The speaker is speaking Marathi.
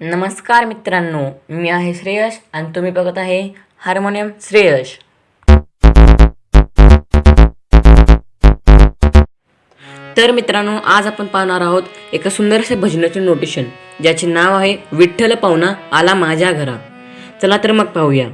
नमस्कार मित्रांनो मी आहे श्रेयश आणि तुम्ही बघत आहे हार्मोनियम श्रेयश. तर मित्रांनो आज आपण पाहणार आहोत एका सुंदरशा भजनाचे नोटेशन ज्याचे नाव आहे विठ्ठल पाहुणा आला माझ्या घरा. चला तर मग पाहूया.